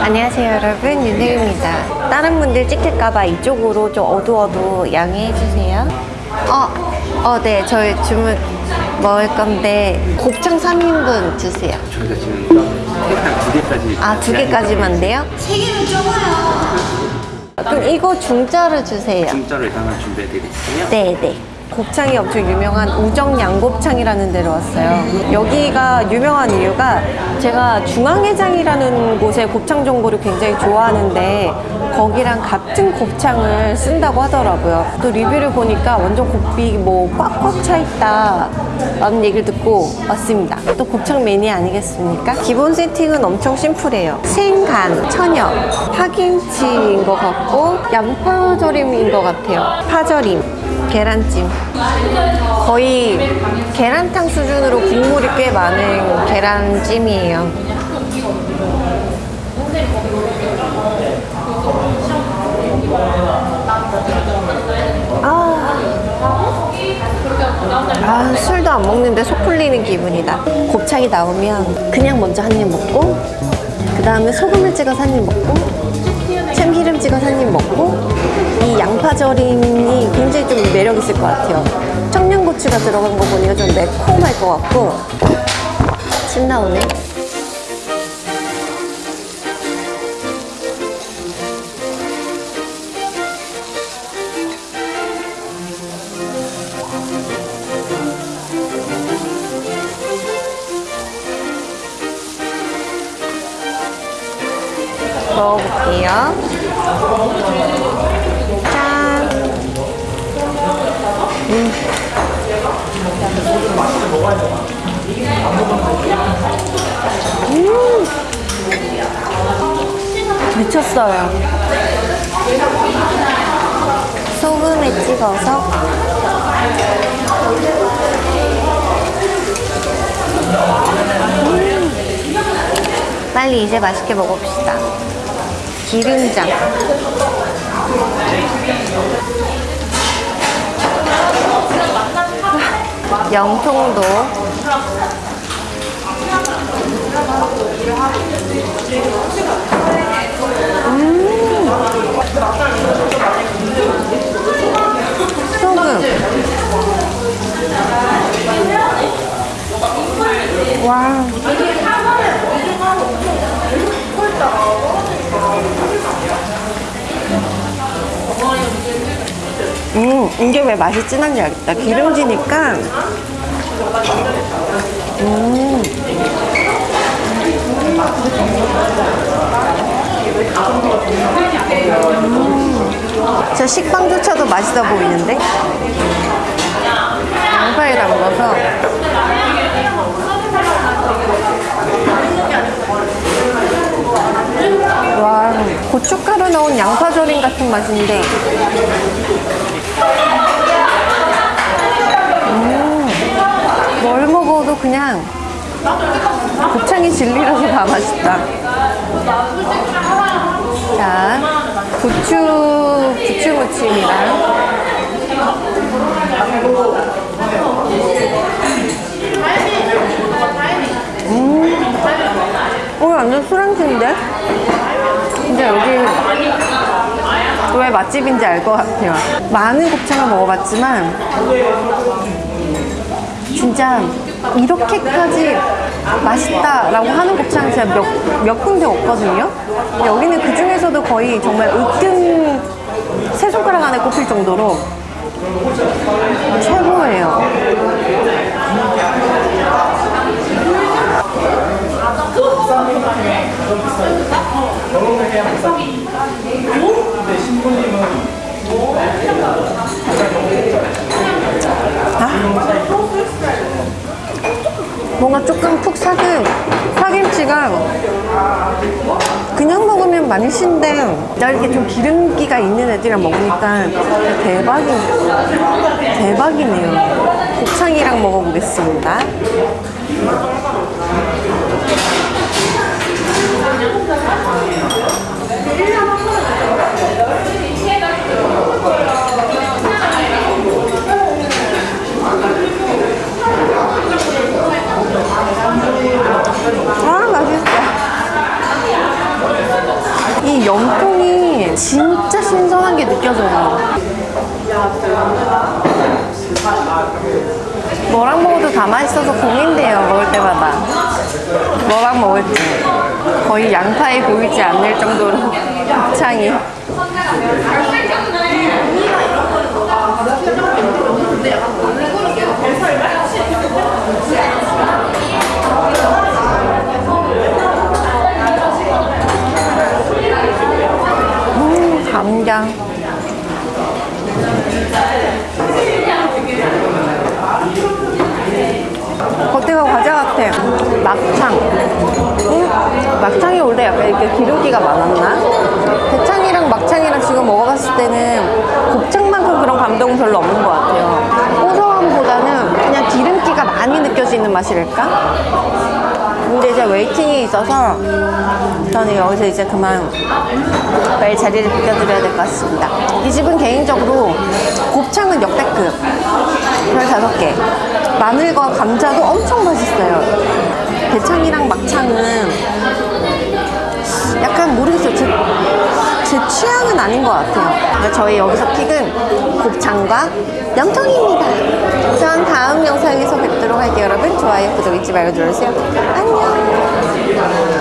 안녕하세요 여러분. 윤혜입니다. 다른 분들 찍힐까봐 이쪽으로 좀 어두워도 양해해주세요. 어, 어, 네. 저희 주문 먹을 건데 곱창 3인분 주세요. 저희가 지금 케이크한 두 개까지. 아 두 개까지만 돼요? 세 개는 적어요. 그럼 이거 중짜로 주세요. 중짜로 일단 하나 준비해 드릴게요. 네네. 곱창이 엄청 유명한 우정 양곱창이라는 데로 왔어요. 여기가 유명한 이유가 제가 중앙회장이라는 곳의 곱창 전골을 굉장히 좋아하는데 거기랑 같은 곱창을 쓴다고 하더라고요. 또 리뷰를 보니까 완전 곱비 뭐 꽉꽉 차 있다 라는 얘기를 듣고 왔습니다. 또 곱창 매니아 아니겠습니까? 기본 세팅은 엄청 심플해요. 생간, 천엽, 파김치인 것 같고 양파절임인 것 같아요. 파절임. 계란찜. 거의 계란탕 수준으로 국물이 꽤 많은 계란찜이에요. 아, 술도 안 먹는데 속 풀리는 기분이다. 곱창이 나오면 그냥 먼저 한 입 먹고 그 다음에 소금을 찍어서 한 입 먹고 참기름 찍어서 한 입 먹고 이 양파절임이 굉장히 좀 매력 있을 것 같아요. 청양고추가 들어간 거 보니까 좀 매콤할 것 같고. 침 나오네. 먹어볼게요 음. 미쳤어요. 소금에 찍어서. 음. 빨리 이제 맛있게 먹어봅시다. 기름장 영통도. 음. 소금. 와 음, 이게 왜 맛이 진한지 알겠다. 기름지니까. 음. 음. 저 식빵조차도 맛있어 보이는데? 양파에 담궈서. 와, 고춧가루 넣은 양파절임 같은 맛인데 그냥 곱창이 진리라서 다 맛있다. 자, 부추, 부추무침이랑. 음, 오, 완전 술안주인데? 근데 여기 왜 맛집인지 알 것 같아요. 많은 곱창을 먹어봤지만 진짜 이렇게까지 맛있다라고 하는 곱창이 제가 몇, 몇 군데 없거든요. 근데 여기는 그 중에서도 거의 정말 으뜸 세 손가락 안에 꼽힐 정도로 최고예요 조금 푹 사근 파김치가 그냥 먹으면 맛있는데 나 이렇게 좀 기름기가 있는 애들이랑 먹으니까 대박이 대박이네요. 곱창이랑 먹어보겠습니다 이 염통이 진짜 신선한 게 느껴져요. 뭐랑 먹어도 다 맛있어서 고민돼요, 먹을 때마다. 뭐랑 먹을지. 거의 양파에 보이지 않을 정도로 곱창이. 음, 감장. 겉에가 과자 같아. 막창. 음, 약간 이렇게 기름기가 많았나? 대창이랑 막창이랑 지금 먹어봤을 때는 곱창만큼 그런 감동은 별로 없는 것 같아요. 고소함보다는 그냥 기름기가 많이 느껴지는 맛이랄까? 근데 이제 웨이팅이 있어서 저는 여기서 이제 그만 빨리 자리를 비켜드려야 될 것 같습니다. 이 집은 개인적으로 곱창은 역대급 별 다섯 개 마늘과 감자도 엄청 맛있어요. 대창이랑 막창은 약간 모르겠어요. 제, 제 취향은 아닌 것 같아요. 그러니까 저희 여기서 픽은 곱창과 염통입니다. 전 다음 영상에서 뵙도록 할게요, 여러분. 좋아요, 구독 잊지 말고 눌러주세요. 안녕.